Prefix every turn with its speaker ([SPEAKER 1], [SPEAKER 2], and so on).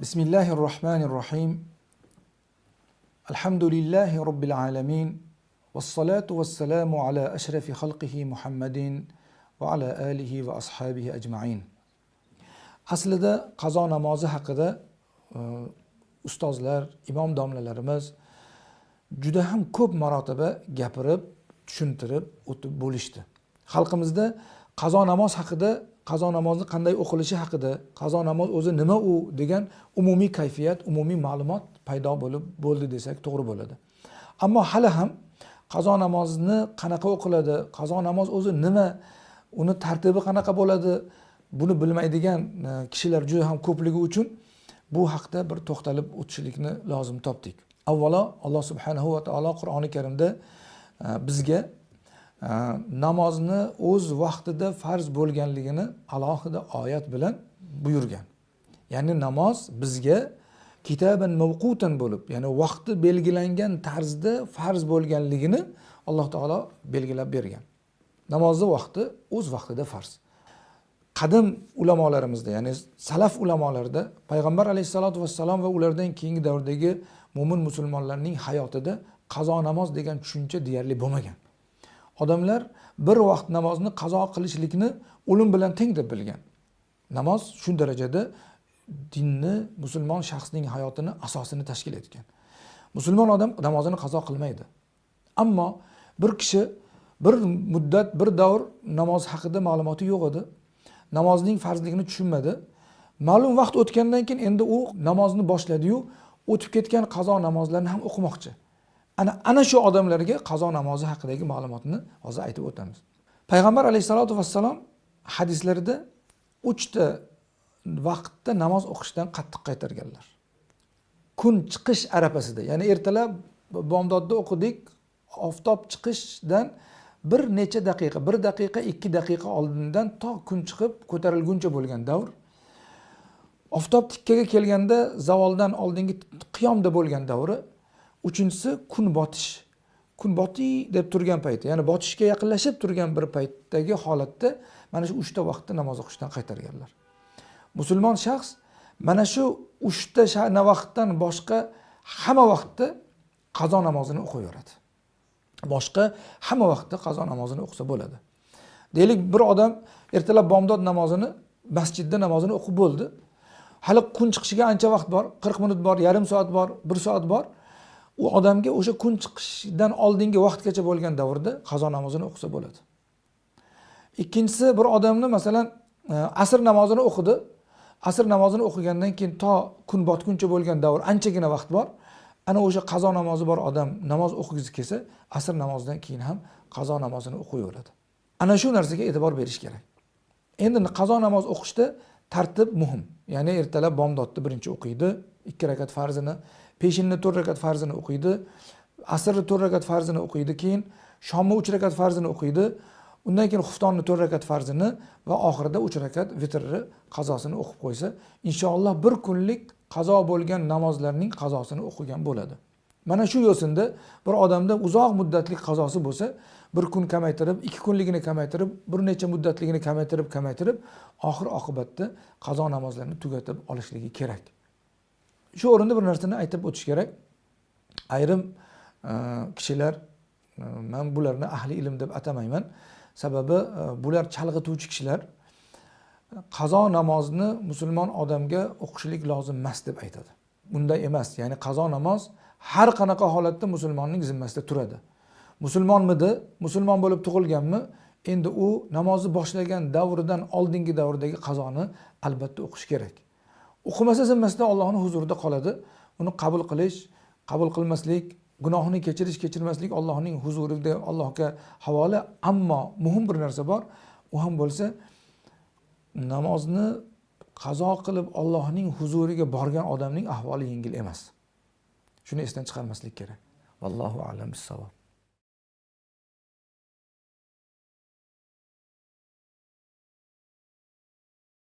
[SPEAKER 1] بسم الله الرحمن الرحيم الحمد لله رب العالمين والصلاة والسلام على أشرف خلقه محمد وعلى آله وأصحابه أجمعين aslida qazo namozi haqida e, ustozlar imom domlalarimiz juda ham ko'p marotaba gapirib tushuntirib o'tib bo'lishdi xalqimizda qazo namoz haqida qazo namozni qanday o'qilishi haqida qazo namoz o'zi nima u degan umumiy kayfiyat umumiy ma'lumot paydo bo'lib bo'ldi desak to'g'ri bo'ladi. Ammo hali ham qazo namozni qanaqa o'qiladi qazo namoz o'zi nima uni tartibi qanaqa bo'ladi buni bilmaydigan e, kishilar juda ham ko'pligi uchun bu haqda bir to'xtalib o'tishlikni lozim topdik. Avvalo alloh subhanahu va taolo qur'oni karimda e, bizga namozni o'z vaqtida farz bo'lganligini alohida oyat bilan buyurgan. Ya'ni namoz bizga kitaban mavqutan bo'lib ya'ni vaqti belgilangan tarzda farz bo'lganligini alloh taolo belgilab bergan. Namozni vaqti o'z vaqtida farz. Qadim ulamolarimizda ya'ni salaf ulamolarida payg'ambar alayhissalotu vassalom va ulardan keyingi davrdagi mo'min musulmonlarning hayotida qazo namoz degan tushuncha deyarli bo'lmagan. Odamlar bir vaqt namozni qazo qilishlikni o'lim bilan teng deb bilgan. Namoz shu darajada dinni musulmon shaxsning hayotini asosini tashkil etgan. Musulmon odam namozini qazo qilmaydi. Ammo bir kishi bir muddat bir davr namoz haqida ma'lumoti yo'q edi. Namozning farzligini tushunmadi. Ma'lum vaqt o'tgandan keyin endi u namozni boshladiyu o'tib ketgan qazo namozlarni ham o'qimoqchi. Ana ana shu odamlarga qazo namozi haqidagi ma'lumotni hozir aytib o'tamiz. Payg'ambar alayhissalotu vassalom hadislarida uchta vaqtda namoz o'qishdan qattiq qaytarganlar. Kun chiqish arafasida ya'ni ertalab bomdodda o'qidik oftob chiqishdan bir necha daqiqa bir daqiqa ikki daqiqa oldindan to kun chiqib ko'tarilguncha bo'lgan davr. Oftob tikkaga kelganda zavoldan oldingi qiyomda bo'lgan davri uchinchisi kun botish. Kun botiy deb turgan payti ya'ni botishga yaqinlashib turgan bir paytdagi holatda mana shu uchta vaqtda namoz o'qishdan qaytarganlar. Musulmon shaxs mana shu uchta vaqtdan boshqa hamma vaqtda qazo namozini o'qiyveradi. Boshqa hamma vaqtda qazo namozini o'qisa bo'ladi. Deylik bir odam ertalab bomdod namozini masjidda namozini o'qib bo'ldi. Hali kun chiqishiga ancha vaqt bor qirq minut bor yarim soat bor bir soat bor. U odamga o'sha kun chiqishidan oldingi vaqtgacha bo'lgan davrda qazo namozini o'qisa bo'ladi. Ikkinchisi bir odamni masalan e, asr namozini o'qidi. Asr namozini o'qigandan keyin to kun botguncha bo'lgan davr anchagina vaqt bor. Ana o'sha qazo namozi bor odam namoz o'qigisi kelsa asr namozidan keyin ham qazo namozini o'qiyveradi. Ana shu narsaga e'tibor berish kerak. Endi qazo namoz o'qishda tartib muhim. Ya'ni ertalab bomdodni birinchi o'qiydi ikki rakat farzini peshinni to'rt rakat farzini o'qiydi asrni to'rt rakat farzini o'qiydi keyin shomni uch rakat farzini o'qiydi undan keyin xuftonni to'rt rakat farzini va oxirida uch rakat vitrni qazosini o'qib qo'ysa inshaalloh bir kunlik qazo bo'lgan namozlarning qazosini o'qigan bo'ladi. Mana shu yo'sinda bir odamda uzoq muddatli qazosi bo'lsa bir kun kamaytirib ikki kunligini kamaytirib bir necha muddatligini kamaytirib kamaytirib oxir oqibatda qazo namozlarini tugatib olishligi kerak. Shu o'rinda bir narsani aytib o'tish kerak. Ayrim e, kishilar e, man bularni ahli ilm deb atamayman. Sababi e, bular chalg'ituvchi kishilar. Qazo namozni musulmon odamga o'qishlik lozim emas deb aytadi. Bunday emas ya'ni qazo namoz har qanaqa holatda musulmonning zimmasida turadi. Musulmonmidi? Musulmon bo'lib tug'ilganmi? Endi u namozni boshlagan davridan oldingi davrdagi qazoni albatta o'qish kerak. O'qimasa zimmasida ollohni huzurida qoladi. Uni qabul qilish qabul qilmaslik gunohini kechirish kechirmaslik allohning huzurida allohga havola. Ammo muhim bir narsa bor. U ham bo'lsa namozni qazo qilib ollohning huzuriga borgan odamning ahvoli yengil emas. Shuni esdan chiqarmaslik kerak. Vallohu alam bissavob.